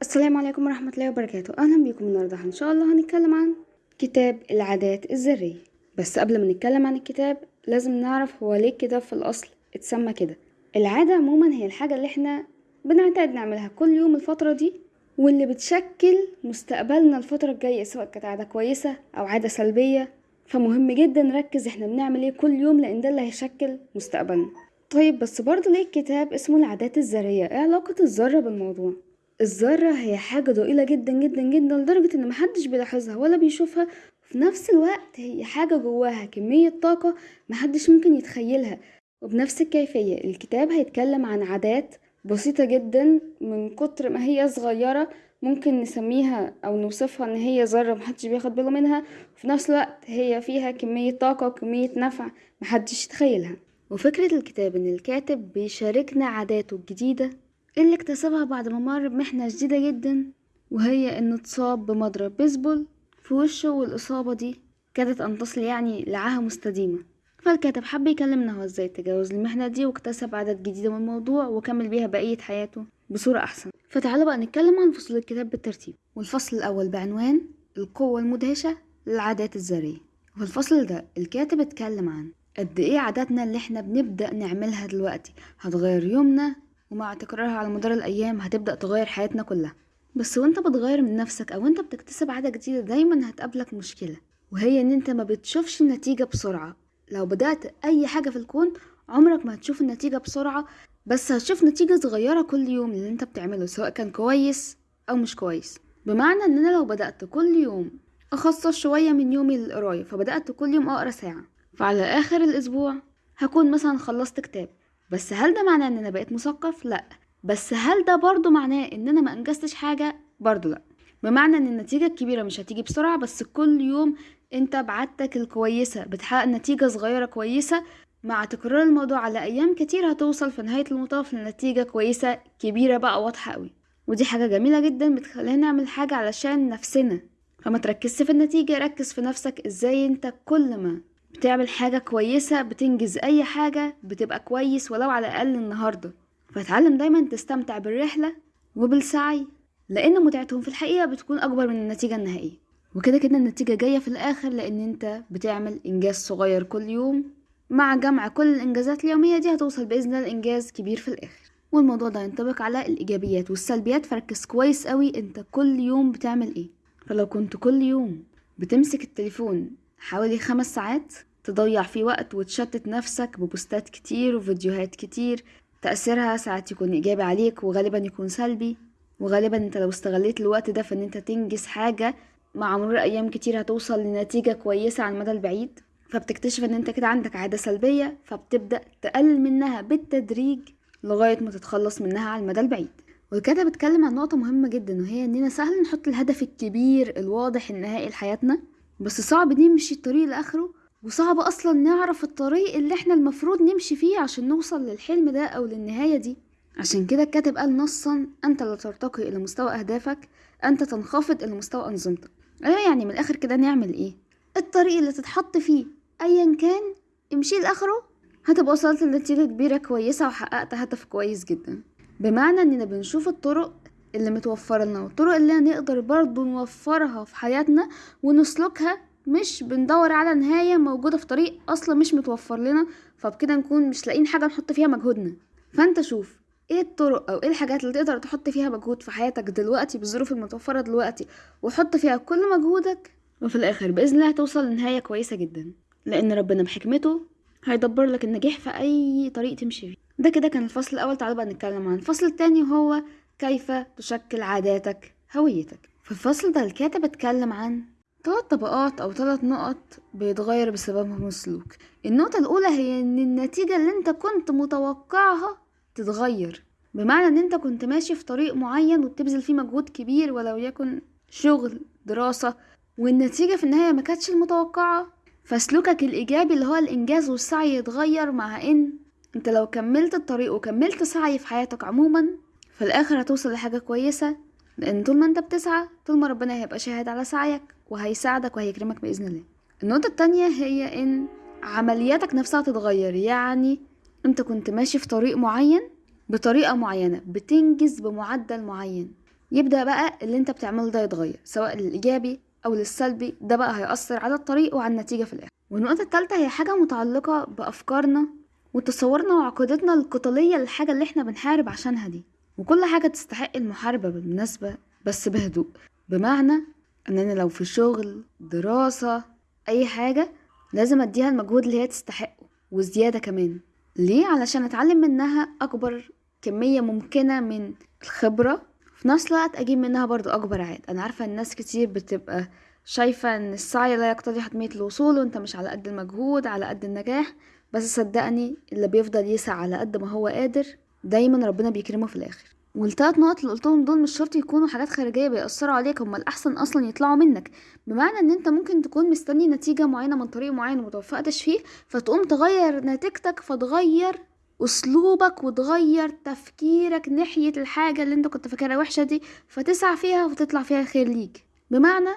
السلام عليكم ورحمة الله وبركاته. أهلا بيكم النهاردة. إن شاء الله هنتكلم عن كتاب العادات الذرية بس قبل ما نتكلم عن الكتاب لازم نعرف هو ليه الكتاب في الأصل اتسمى كده. العادة عموما هي الحاجة اللي إحنا بنعتاد نعملها كل يوم الفترة دي واللي بتشكل مستقبلنا الفترة الجاية سواء كانت عادة كويسة أو عادة سلبية. فمهم جدا نركز إحنا بنعمل إيه كل يوم لأن ده اللي هيشكل مستقبلنا. طيب بس برضه ليه الكتاب اسمه العادات الذرية؟ إيه علاقة الذرة بالموضوع؟ الذرة هي حاجة ضئيلة جدا جدا جدا لدرجة إن محدش بيلاحظها ولا بيشوفها. في نفس الوقت هي حاجة جواها كمية طاقة محدش ممكن يتخيلها. وبنفس الكيفية الكتاب هيتكلم عن عادات بسيطة جدا من كتر ما هي صغيرة ممكن نسميها أو نوصفها إن هي ذرة محدش بياخد باله منها. وفي نفس الوقت هي فيها كمية طاقة وكمية نفع محدش يتخيلها. وفكرة الكتاب إن الكاتب بيشاركنا عاداته الجديدة اللي اكتسبها بعد ما مر بمحنة شديدة جدا وهي إنه اتصاب بمضرب بيسبول في وشه والإصابة دي كادت أن تصل يعني لعاهة مستديمة. فالكاتب حب يكلمنا هو إزاي تجاوز المحنة دي واكتسب عادات جديدة من الموضوع وكمل بيها بقية حياته بصورة أحسن. فتعالوا بقى نتكلم عن فصول الكتاب بالترتيب. والفصل الأول بعنوان القوة المدهشة للعادات الذرية. وفي الفصل ده الكاتب اتكلم عن قد إيه عاداتنا اللي إحنا بنبدأ نعملها دلوقتي. هتغير يومنا ومع تكرارها على مدار الأيام هتبدأ تغير حياتنا كلها. بس وانت بتغير من نفسك أو انت بتكتسب عادة جديدة دايما هتقابلك مشكلة وهي إن انت ما بتشوفش النتيجة بسرعة. لو بدأت أي حاجة في الكون عمرك ما هتشوف النتيجة بسرعة بس هتشوف نتيجة صغيرة كل يوم اللي انت بتعمله سواء كان كويس أو مش كويس. بمعنى إن أنا لو بدأت كل يوم أخصص شوية من يومي للقراية فبدأت كل يوم أقرأ ساعة فعلى آخر الأسبوع هكون مثلا خلصت كتاب. بس هل ده معناه إن أنا بقيت مثقف؟ لأ. بس هل ده برضو معناه إن أنا ما أنجزتش حاجة؟ برضو لأ. بمعنى إن النتيجة الكبيرة مش هتيجي بسرعة بس كل يوم أنت بعادتك الكويسة بتحقق نتيجة صغيرة كويسة مع تكرار الموضوع على أيام كتير هتوصل في نهاية المطاف لنتيجة كويسة كبيرة بقى واضحة قوي. ودي حاجة جميلة جدا بتخلينا نعمل حاجة علشان نفسنا. فما تركزش في النتيجة ركز في نفسك إزاي أنت كل ما بتعمل حاجة كويسة بتنجز أي حاجة بتبقى كويس ولو على الأقل النهاردة. فتعلم دايما تستمتع بالرحلة وبالسعي لأن متعتهم في الحقيقة بتكون أكبر من النتيجة النهائية. وكده كده النتيجة جاية في الآخر لأن أنت بتعمل إنجاز صغير كل يوم مع جمع كل الإنجازات اليومية دي هتوصل بإذن الله لإنجاز كبير في الآخر. والموضوع ده ينطبق على الإيجابيات والسلبيات. فركز كويس قوي أنت كل يوم بتعمل إيه. فلو كنت كل يوم بتمسك التليفون حوالي خمس ساعات تضيع فيه وقت وتشتت نفسك ببوستات كتير وفيديوهات كتير. تأثيرها ساعات يكون إيجابي عليك وغالبا يكون سلبي. وغالبا أنت لو استغليت الوقت ده في إن أنت تنجز حاجة مع مرور أيام كتير هتوصل لنتيجة كويسة على المدى البعيد. فبتكتشف إن أنت كده عندك عادة سلبية فبتبدأ تقلل منها بالتدريج لغاية ما تتخلص منها على المدى البعيد. والكاتب اتكلم عن نقطة مهمة جدا وهي إننا سهل نحط الهدف الكبير الواضح النهائي لحياتنا. بس صعب نمشي الطريق لآخره وصعب أصلا نعرف الطريق اللي إحنا المفروض نمشي فيه عشان نوصل للحلم ده أو للنهاية دي. عشان كده الكاتب قال نصا أنت لا ترتقي إلى مستوى أهدافك أنت تنخفض إلى مستوى أنظمتك. أيوه يعني من الآخر كده نعمل إيه؟ الطريق اللي تتحط فيه ايا كان امشي لآخره هتبقى وصلت لنتيجة كبيرة كويسة وحققت هدف كويس جدا. بمعنى إننا بنشوف الطرق اللي متوفرة لنا والطرق اللي نقدر برضو نوفرها في حياتنا ونسلكها مش بندور على نهاية موجودة في طريق أصلا مش متوفر لنا فبكده نكون مش لاقيين حاجة نحط فيها مجهودنا. فأنت شوف إيه الطرق أو إيه الحاجات اللي تقدر تحط فيها مجهود في حياتك دلوقتي بالظروف المتوفرة دلوقتي وحط فيها كل مجهودك وفي الآخر بإذن الله هتوصل لنهاية كويسة جدا. لأن ربنا بحكمته هيدبر لك النجاح في أي طريق تمشي فيه. ده كده كان الفصل الأول تعالوا بقى نتكلم عن الفصل التاني وهو كيف تشكل عاداتك هويتك؟ في الفصل ده الكاتب اتكلم عن ثلاث طبقات أو ثلاث نقط بيتغير بسببهم السلوك. النقطة الأولى هي إن النتيجة اللي أنت كنت متوقعها تتغير بمعنى إن أنت كنت ماشي في طريق معين وبتبذل فيه مجهود كبير ولو يكن شغل دراسة والنتيجة في النهاية ما كانتش المتوقعة. فسلوكك الإيجابي اللي هو الإنجاز والسعي يتغير مع إن أنت لو كملت الطريق وكملت سعي في حياتك عموما في الآخر هتوصل لحاجة كويسة لأن طول ما أنت بتسعى طول ما ربنا هيبقى شاهد على سعيك وهيساعدك وهيكرمك بإذن الله. النقطة التانية هي إن عملياتك نفسها تتغير. يعني أنت كنت ماشي في طريق معين بطريقة معينة بتنجز بمعدل معين. يبدأ بقى اللي أنت بتعمله ده يتغير سواء للإيجابي أو للسلبي ده بقى هيأثر على الطريق وعلى النتيجة في الآخر. والنقطة التالتة هي حاجة متعلقة بأفكارنا وتصورنا وعقيدتنا القتالية للحاجة اللي إحنا بنحارب عشانها دي. وكل حاجة تستحق المحاربة بالمناسبة بس بهدوء. بمعنى ان أنا لو في شغل دراسة أي حاجة لازم أديها المجهود اللي هي تستحقه وزيادة كمان. ليه؟ علشان أتعلم منها أكبر كمية ممكنة من الخبرة. في نفس الوقت أجيب منها برضو أكبر عائد. أنا عارفة إن ناس كتير بتبقى شايفة إن السعي لا يقتضي حتمية الوصول وأنت مش على قد المجهود على قد النجاح. بس صدقني اللي بيفضل يسعى على قد ما هو قادر دايما ربنا بيكرمه في الآخر. والتلات نقط اللي قلتهم دول مش شرط يكونوا حاجات خارجية بيأثروا عليك هما الأحسن أصلا يطلعوا منك. بمعنى إن أنت ممكن تكون مستني نتيجة معينة من طريق معين ومتوفقتش فيه فتقوم تغير نتيجتك فتغير أسلوبك وتغير تفكيرك ناحية الحاجة اللي أنت كنت فاكرها وحشة دي فتسعى فيها وتطلع فيها خير ليك. بمعنى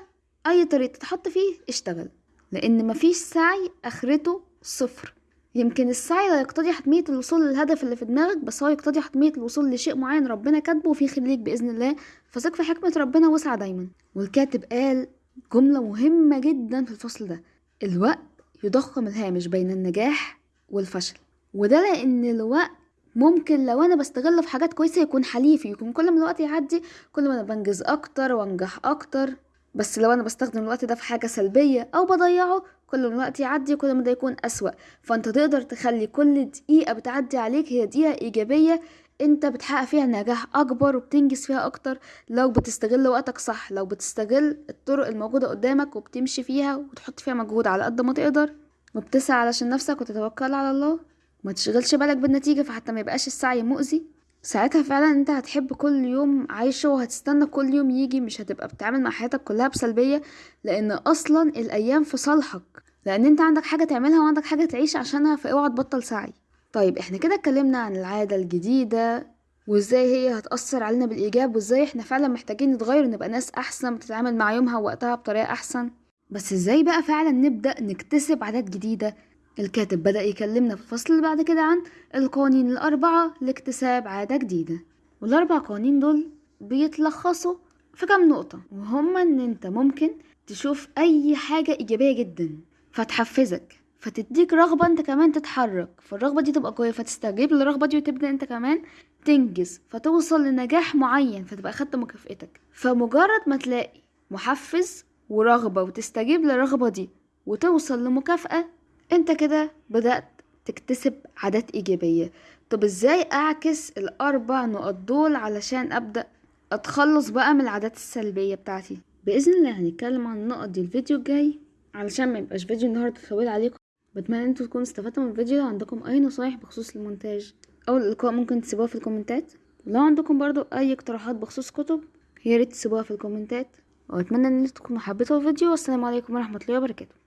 أي طريق تتحط فيه اشتغل لأن مفيش سعي آخرته صفر. يمكن السعي لا يقتضي حتمية الوصول للهدف اللي في دماغك بس هو يقتضي حتمية الوصول لشيء معين ربنا كاتبه وفيه خير بإذن الله فثق في حكمة ربنا واسعى دايما. والكاتب قال جملة مهمة جدا في الفصل ده الوقت يضخم الهامش بين النجاح والفشل. وده لأن الوقت ممكن لو أنا بستغله في حاجات كويسة يكون حليفي يكون كل ما الوقت يعدي كل ما أنا بنجز أكتر وأنجح أكتر. بس لو أنا بستخدم الوقت ده في حاجة سلبية أو بضيعه كل ما الوقت يعدي كل ما ده يكون أسوأ. فأنت تقدر تخلي كل دقيقة بتعدي عليك هي دقيقة إيجابية أنت بتحقق فيها نجاح أكبر وبتنجز فيها أكتر. لو بتستغل وقتك صح لو بتستغل الطرق الموجودة قدامك وبتمشي فيها وتحط فيها مجهود على قد ما تقدر وبتسعى علشان نفسك وتتوكل على الله ما تشغلش بالك بالنتيجة فحتى ما يبقاش السعي مؤذي. ساعتها فعلا أنت هتحب كل يوم عايشة وهتستنى كل يوم يجي مش هتبقى بتعامل مع حياتك كلها بسلبية لأن أصلا الأيام في صالحك. لأن أنت عندك حاجة تعملها وعندك حاجة تعيش عشانها فأوعى تبطل سعي. طيب إحنا كده اتكلمنا عن العادة الجديدة وإزاي هي هتأثر علينا بالإيجاب وإزاي إحنا فعلا محتاجين نتغير ونبقى ناس أحسن بتتعامل مع يومها ووقتها بطريقة أحسن. بس إزاي بقى فعلا نبدأ نكتسب عادات جديدة الكاتب بدأ يكلمنا في الفصل اللي بعد كده عن القوانين الأربعة لاكتساب عادة جديدة. والأربع قوانين دول بيتلخصوا في كام نقطة وهما إن أنت ممكن تشوف أي حاجة إيجابية جدا فتحفزك فتديك رغبة أنت كمان تتحرك فالرغبة دي تبقى قوية فتستجيب للرغبة دي وتبدأ أنت كمان تنجز فتوصل لنجاح معين فتبقى خدت مكافئتك فمجرد ما تلاقي محفز ورغبة وتستجيب للرغبة دي وتوصل لمكافأة انت كده بدأت تكتسب عادات إيجابية. طب إزاي أعكس الأربع نقط دول علشان أبدأ أتخلص بقى من العادات السلبية بتاعتي؟ بإذن الله هنتكلم عن النقط دي الفيديو الجاي. علشان ما يبقاش فيديو النهاردة طويل عليكم بتمنى أنتوا تكونوا استفدتوا من الفيديو. لو عندكم أي نصايح بخصوص المونتاج أو الإلقاء ممكن تسيبوها في الكومنتات. ولو عندكم برضو أي اقتراحات بخصوص كتب ياريت تسيبوها في الكومنتات. وأتمنى إن أنتوا تكونوا حبيتوا الفيديو. والسلام عليكم ورحمة الله وبركاته.